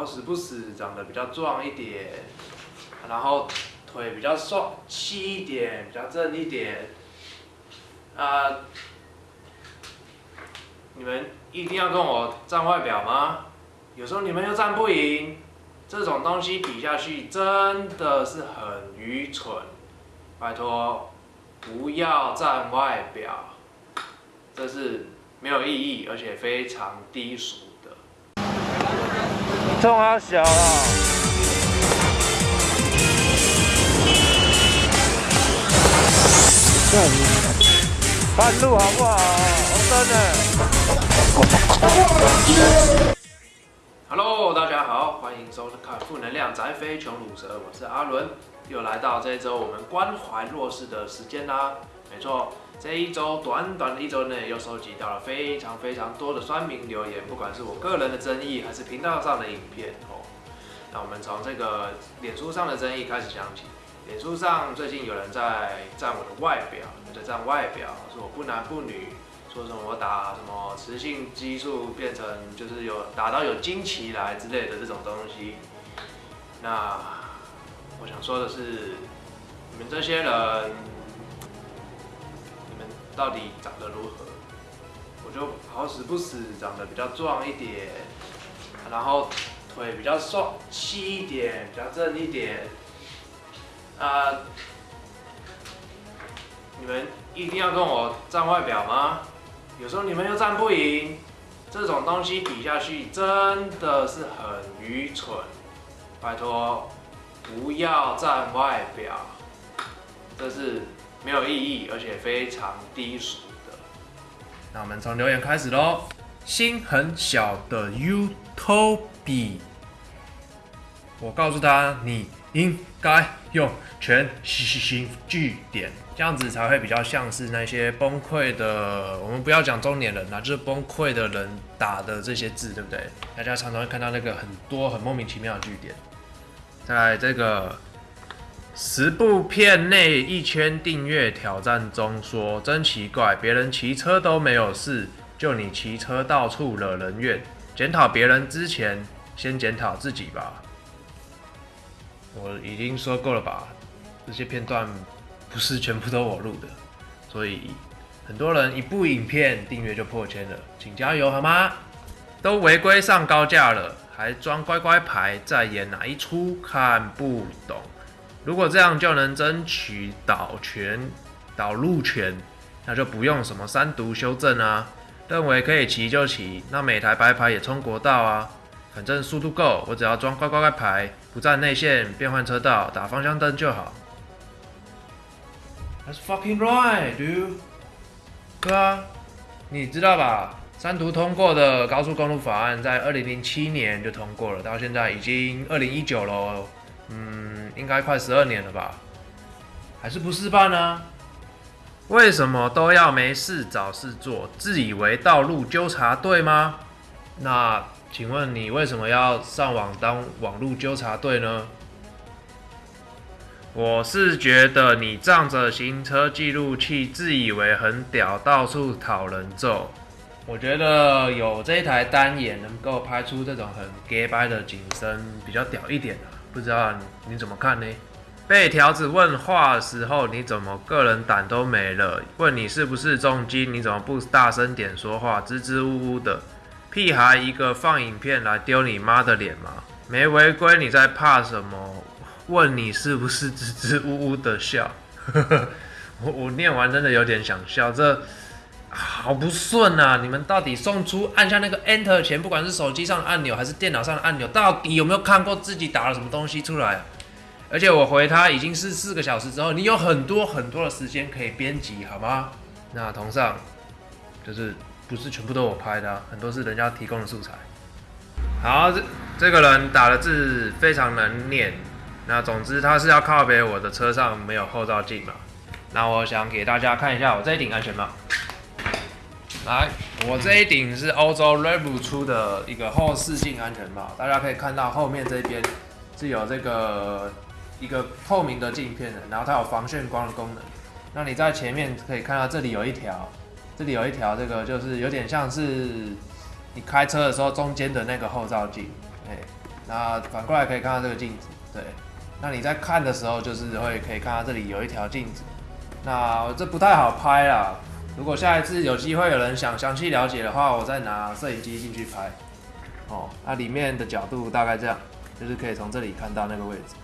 好死不死长得比较壮一点，然后腿比较瘦细一点，比较正一点。啊，你们一定要跟我站外表吗？有时候你们又站不赢，这种东西比下去真的是很愚蠢。拜托，不要站外表，这是没有意义，而且非常低俗。冲啊小啊！看路好不好？红灯呢？Hello，大家好，欢迎收看《负能量宅飞穷乳蛇》，我是阿伦，又来到这一周我们关怀弱势的时间啦。没错，这一周短短的一周内，又收集到了非常非常多的酸民留言，不管是我个人的争议，还是频道上的影片哦。那我们从这个脸书上的争议开始讲起。脸书上最近有人在赞我的外表，在赞外表，说我不男不女，说什么我打什么雌性激素变成就是有打到有惊奇来之类的这种东西。那我想说的是，你们这些人，到底长得如何？我就好死不死长得比较壮一点，然后腿比较瘦细一点，比较正一点。啊！你们一定要跟我站外表吗？有时候你们又站不赢，这种东西比下去真的是很愚蠢。拜托，不要站外表，这是没有意义，而且非常低俗的。那我们从留言开始喽。心很小的 U Toby，我告诉他你。应该用全心句点，这样子才会比较像是那些崩溃的。我们不要讲中年人啦，就是崩溃的人打的这些字，对不对？大家常常会看到那个很多很莫名其妙的句点。在这个十部片内一圈订阅挑战中说，真奇怪，别人骑车都没有事，就你骑车到处惹人怨。检讨别人之前，先检讨自己吧。我已经说够了吧，这些片段不是全部都我录的，所以很多人一部影片订阅就破千了，请加油好吗？都违规上高架了，还装乖乖牌，在演哪一出？看不懂。如果这样就能争取导权、导路权，那就不用什么三读修正啊。认为可以骑就骑，那每台白牌也冲国道啊。反正速度够，我只要装乖乖乖牌，不占内线，变换车道，打方向灯就好。That's fucking right, dude。对啊，你知道吧？三读通过的高速公路法案在二零零七年就通过了，到现在已经二零一九了，嗯，应该快十二年了吧？还是不试办呢？为什么都要没事找事做？自以为道路纠察队吗？那？请问你为什么要上网当网络纠察队呢？我是觉得你仗着行车记录器自以为很屌，到处讨人揍。我觉得有这一台单眼能够拍出这种很 gay 白的景深，比较屌一点啊。不知道你怎么看呢？被条子问话的时候，你怎么个人胆都没了？问你是不是重金，你怎么不大声点说话？支支吾吾的。屁孩一个放影片来丢你妈的脸吗？没违规，你在怕什么？问你是不是支支吾吾的笑？我我念完真的有点想笑，这好不顺啊！你们到底送出按下那个 Enter 前，不管是手机上的按钮还是电脑上的按钮，到底有没有看过自己打了什么东西出来？而且我回他已经是四个小时之后，你有很多很多的时间可以编辑，好吗？那同上就是。不是全部都我拍的，很多是人家提供的素材。好，这这个人打的字非常难念。那总之他是要靠别我的车上没有后照镜嘛。那我想给大家看一下我这一顶安全帽。来，我这一顶是欧洲 r e v o 出的一个后视镜安全帽，大家可以看到后面这边是有这个一个透明的镜片的，然后它有防眩光的功能。那你在前面可以看到这里有一条。这里有一条，这个就是有点像是你开车的时候中间的那个后照镜，哎，那反过来可以看到这个镜子，对。那你在看的时候，就是会可以看到这里有一条镜子。那这不太好拍啦。如果下一次有机会有人想详细了解的话，我再拿摄影机进去拍。哦，那里面的角度大概这样，就是可以从这里看到那个位置。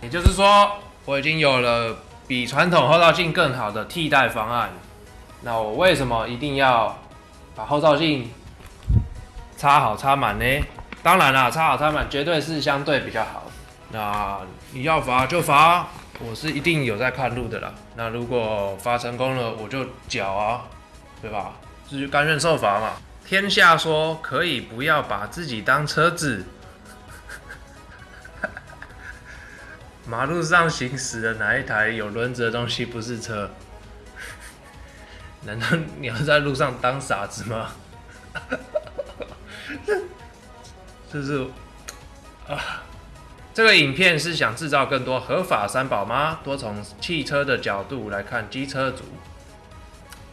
也就是说，我已经有了比传统后照镜更好的替代方案。那我为什么一定要把后照镜插好插满呢？当然啦，插好插满绝对是相对比较好。那你要罚就罚，我是一定有在看路的啦。那如果罚成功了，我就缴啊，对吧？就甘愿受罚嘛。天下说可以不要把自己当车子，马路上行驶的哪一台有轮子的东西不是车？难道你要在路上当傻子吗？这 是 啊。这个影片是想制造更多合法三宝吗？多从汽车的角度来看机车族。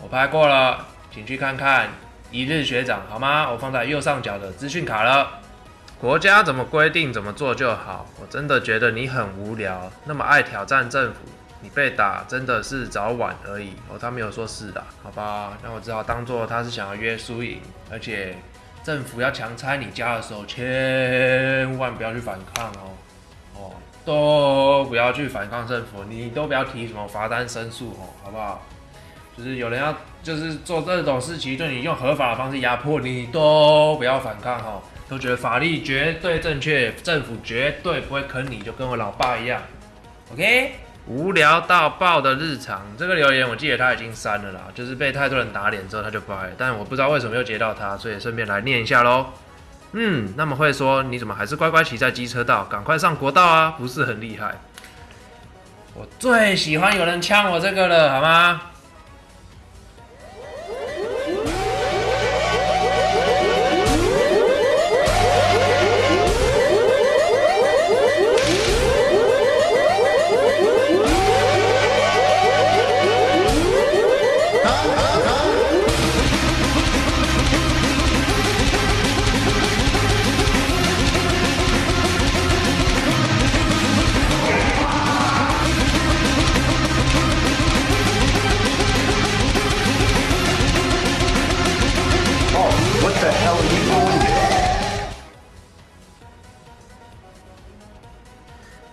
我拍过了，请去看看一日学长好吗？我放在右上角的资讯卡了。国家怎么规定怎么做就好。我真的觉得你很无聊，那么爱挑战政府，你被打真的是早晚而已。哦，他没有说是的，好吧？那我只好当做他是想要约输赢，而且。政府要强拆你家的时候，千万不要去反抗哦，哦，都不要去反抗政府，你都不要提什么罚单申诉哦，好不好？就是有人要就是做这种事情，对你用合法的方式压迫你，都不要反抗哦，都觉得法律绝对正确，政府绝对不会坑你，就跟我老爸一样，OK。无聊到爆的日常，这个留言我记得他已经删了啦，就是被太多人打脸之后他就不爱，但我不知道为什么又接到他，所以顺便来念一下喽。嗯，那么会说你怎么还是乖乖骑在机车道，赶快上国道啊，不是很厉害？我最喜欢有人呛我这个了，好吗？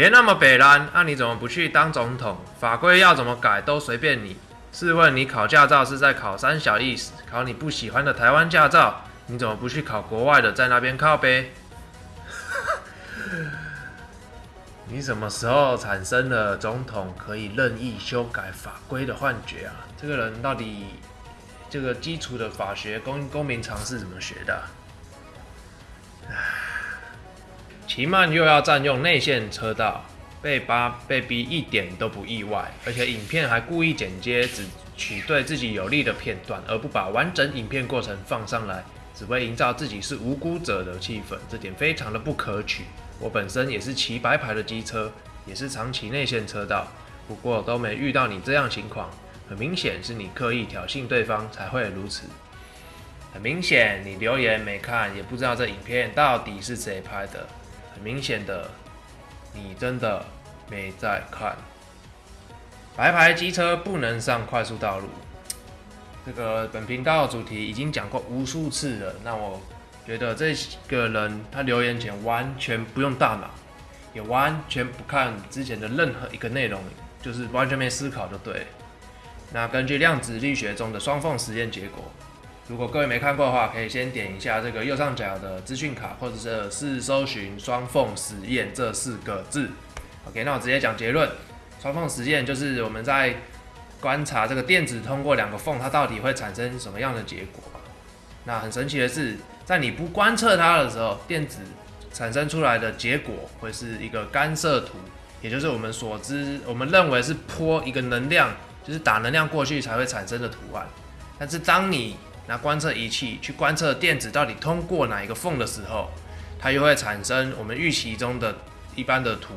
别那么北蓝，那你怎么不去当总统？法规要怎么改都随便你。试问你考驾照是在考三小意思，考你不喜欢的台湾驾照，你怎么不去考国外的，在那边靠呗？你什么时候产生了总统可以任意修改法规的幻觉啊？这个人到底这个基础的法学公公民常识怎么学的？奇曼又要占用内线车道，被扒被逼一点都不意外，而且影片还故意剪接，只取对自己有利的片段，而不把完整影片过程放上来，只为营造自己是无辜者的气氛，这点非常的不可取。我本身也是骑白牌的机车，也是常骑内线车道，不过都没遇到你这样情况，很明显是你刻意挑衅对方才会如此。很明显你留言没看，也不知道这影片到底是谁拍的。明显的，你真的没在看。白牌机车不能上快速道路，这个本频道主题已经讲过无数次了。那我觉得这个人他留言前完全不用大脑，也完全不看之前的任何一个内容，就是完全没思考就对。那根据量子力学中的双缝实验结果。如果各位没看过的话，可以先点一下这个右上角的资讯卡，或者是搜寻“双缝实验”这四个字。OK，那我直接讲结论：双缝实验就是我们在观察这个电子通过两个缝，它到底会产生什么样的结果。那很神奇的是，在你不观测它的时候，电子产生出来的结果会是一个干涉图，也就是我们所知、我们认为是泼一个能量，就是打能量过去才会产生的图案。但是当你拿观测仪器去观测电子到底通过哪一个缝的时候，它又会产生我们预期中的一般的图。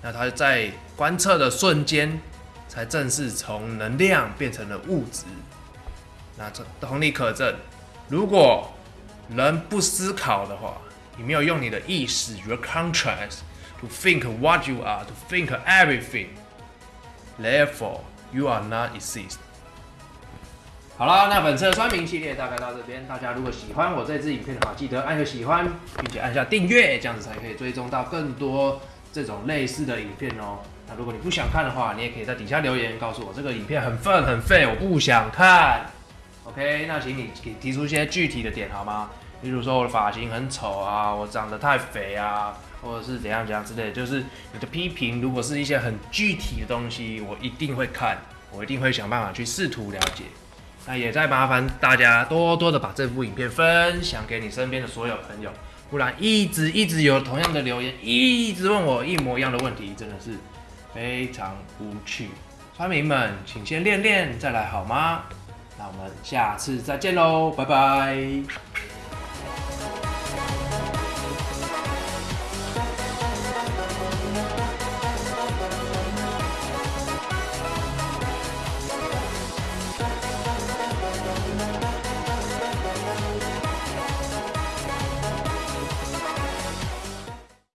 那它在观测的瞬间，才正式从能量变成了物质。那这同理可证，如果人不思考的话，你没有用你的意识 your conscience to think what you are, to think everything. Therefore, you are not exist. 好啦，那本次的酸民系列大概到这边。大家如果喜欢我这支影片的话，记得按个喜欢，并且按下订阅，这样子才可以追踪到更多这种类似的影片哦。那如果你不想看的话，你也可以在底下留言告诉我这个影片很愤很废，我不想看。OK，那请你给提出一些具体的点好吗？例如说我的发型很丑啊，我长得太肥啊，或者是怎样怎样之类的，就是你的批评，如果是一些很具体的东西，我一定会看，我一定会想办法去试图了解。那也在麻烦大家多多的把这部影片分享给你身边的所有朋友，不然一直一直有同样的留言，一直问我一模一样的问题，真的是非常无趣。村民们，请先练练再来好吗？那我们下次再见喽，拜拜。